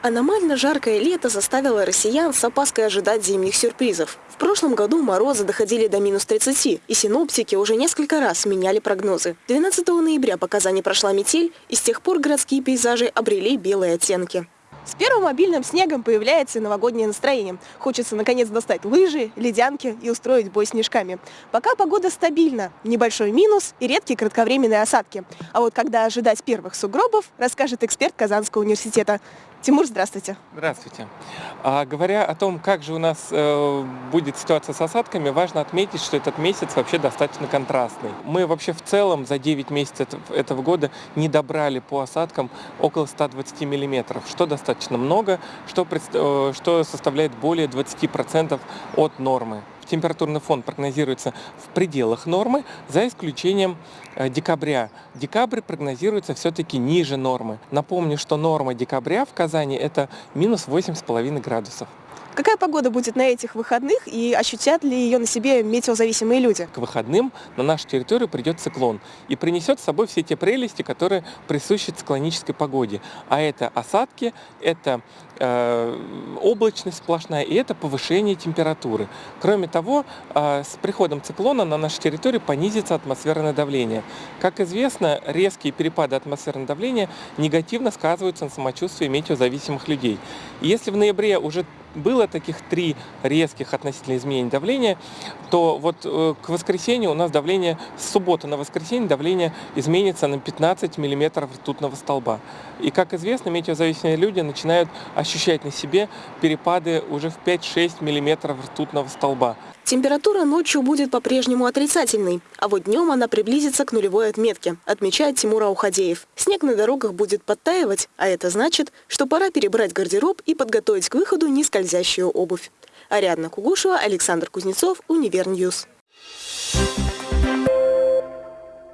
Аномально жаркое лето заставило россиян с опаской ожидать зимних сюрпризов. В прошлом году морозы доходили до минус 30, и синоптики уже несколько раз меняли прогнозы. 12 ноября по Казани прошла метель, и с тех пор городские пейзажи обрели белые оттенки. С первым мобильным снегом появляется новогоднее настроение. Хочется наконец достать лыжи, ледянки и устроить бой снежками. Пока погода стабильна, небольшой минус и редкие кратковременные осадки. А вот когда ожидать первых сугробов, расскажет эксперт Казанского университета. Тимур, здравствуйте. Здравствуйте. А, говоря о том, как же у нас э, будет ситуация с осадками, важно отметить, что этот месяц вообще достаточно контрастный. Мы вообще в целом за 9 месяцев этого года не добрали по осадкам около 120 миллиметров, что достаточно много, что, э, что составляет более 20% от нормы температурный фон прогнозируется в пределах нормы, за исключением э, декабря. Декабрь прогнозируется все-таки ниже нормы. Напомню, что норма декабря в Казани это минус 8,5 градусов. Какая погода будет на этих выходных и ощутят ли ее на себе метеозависимые люди? К выходным на нашу территорию придет циклон и принесет с собой все те прелести, которые присущи циклонической погоде. А это осадки, это э, облачность сплошная и это повышение температуры. Кроме того, э, с приходом циклона на нашу территорию понизится атмосферное давление. Как известно, резкие перепады атмосферного давления негативно сказываются на самочувствии метеозависимых людей. И если в ноябре уже было таких три резких относительно изменений давления, то вот э, к воскресенью у нас давление, с субботы на воскресенье давление изменится на 15 миллиметров ртутного столба. И, как известно, метеозависимые люди начинают ощущать на себе перепады уже в 5-6 миллиметров ртутного столба. Температура ночью будет по-прежнему отрицательной, а вот днем она приблизится к нулевой отметке, отмечает Тимур Аухадеев. Снег на дорогах будет подтаивать, а это значит, что пора перебрать гардероб и подготовить к выходу нескользящую обувь. Ариадна Кугушева, Александр Кузнецов, Univer News.